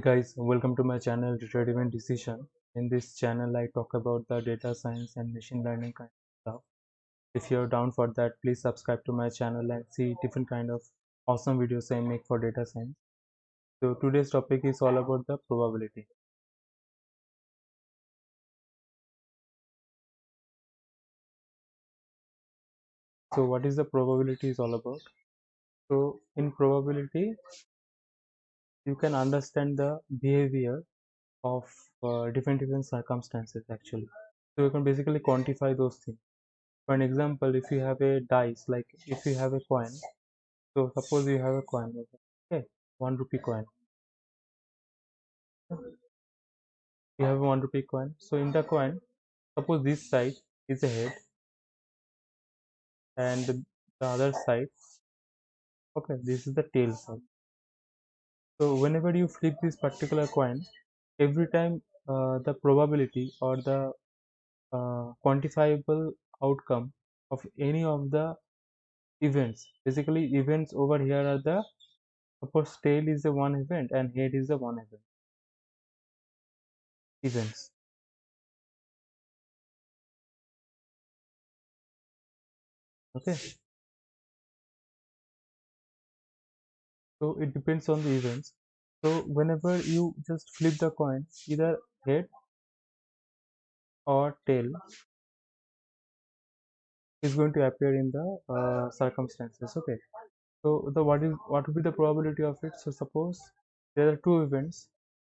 guys welcome to my channel data driven decision. In this channel i talk about the data science and machine learning kind of stuff. If you're down for that please subscribe to my channel and see different kind of awesome videos i make for data science. So today's topic is all about the probability. So what is the probability is all about? So in probability you can understand the behavior of uh, different different circumstances actually. So you can basically quantify those things. For an example if you have a dice like if you have a coin so suppose you have a coin okay one rupee coin. You have one rupee coin. So in the coin suppose this side is a head and the other side okay this is the tail side so whenever you flip this particular coin every time uh, the probability or the uh, quantifiable outcome of any of the events basically events over here are the suppose tail is the one event and head is the one event. Events. Okay. So it depends on the events so whenever you just flip the coin either head or tail is going to appear in the uh, circumstances okay? So the what is what would be the probability of it? So suppose there are two events.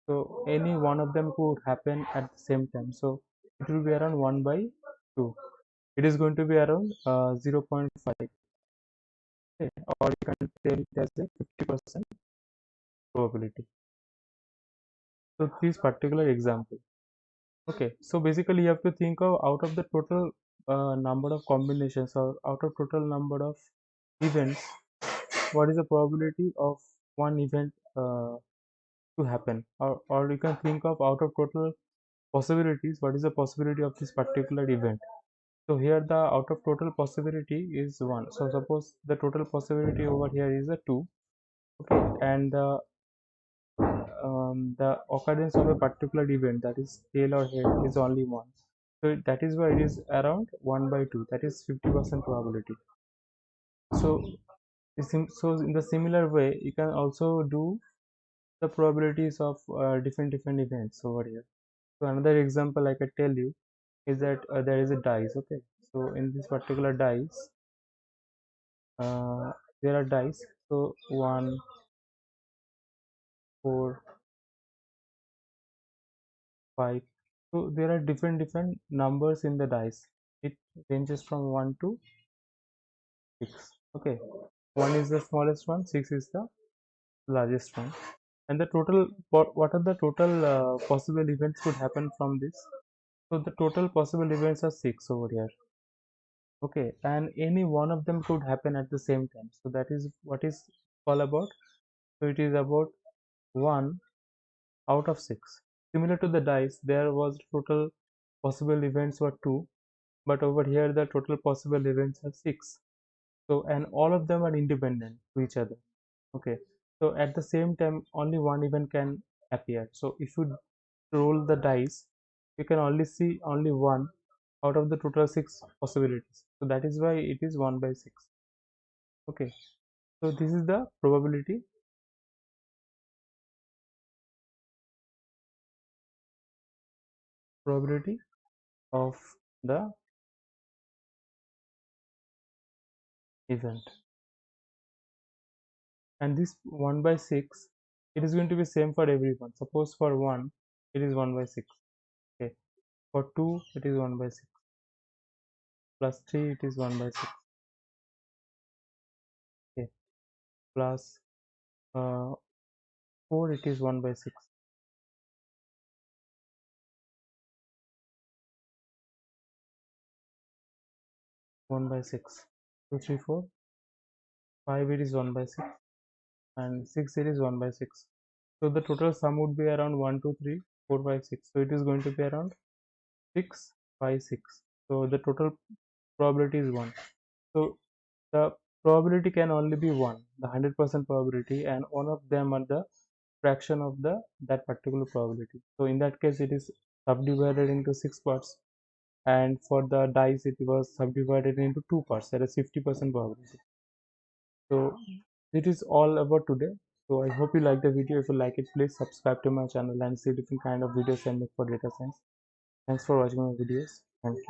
So any one of them could happen at the same time. So it will be around 1 by 2 it is going to be around uh, 0.5 okay? Or you can tell it as a 50 percent probability. So this particular example. Okay so basically you have to think of out of the total uh, number of combinations or out of total number of events what is the probability of one event uh, to happen? Or, or you can think of out of total possibilities what is the possibility of this particular event? So here the out of total possibility is 1 so suppose the total possibility over here is a 2 okay and the um, the occurrence of a particular event that is tail or head is only 1 so that is why it is around 1 by 2 that is 50 percent probability. So so in the similar way you can also do the probabilities of uh, different different events over here. So another example i can tell you is that uh, there is a dice okay? So in this particular dice uh, there are dice. So one four five. So there are different different numbers in the dice. It ranges from 1 to 6 okay. 1 is the smallest one 6 is the largest one. And the total what, are the total uh, possible events could happen from this? So the total possible events are six over here. Okay. And any one of them could happen at the same time. So that is what is all about. So it is about one out of six similar to the dice there was total possible events were two but over here the total possible events are six. So and all of them are independent to each other. Okay. So at the same time only one event can appear. So if you roll the dice you can only see only one out of the total six possibilities. So that is why it is 1 by 6 okay. So this is the probability probability of the event. And this 1 by 6 it is going to be same for everyone. Suppose for 1 it is 1 by 6 okay. For 2 it is 1 by 6 plus 3 it is 1 by 6 okay. Plus uh, 4 it is 1 by 6 1 by 6 2 3 4 5 it is 1 by 6 and 6 it is 1 by 6 so the total sum would be around 1 2 3 4 5 6 so it is going to be around 6 5 6 so the total probability is 1 so the probability can only be 1 the 100% probability and one of them are the fraction of the that particular probability. So in that case it is subdivided into six parts and for the dice it was subdivided into two parts that is 50 percent probability. So it is all about today. So i hope you like the video. If you like it please subscribe to my channel and see different kind of videos i make for data science. Thanks for watching my videos. Thank you